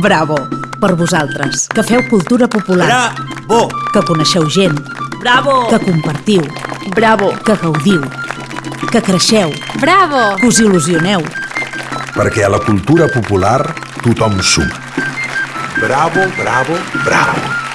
Bravo! Per vosaltres, que feu cultura popular. Bravo! Que coneixeu gent. Bravo! Que compartiu. Bravo! Que gaudiu. Que creixeu. Bravo! Que us il·lusioneu. Perquè a la cultura popular tothom suma. Bravo, bravo, bravo!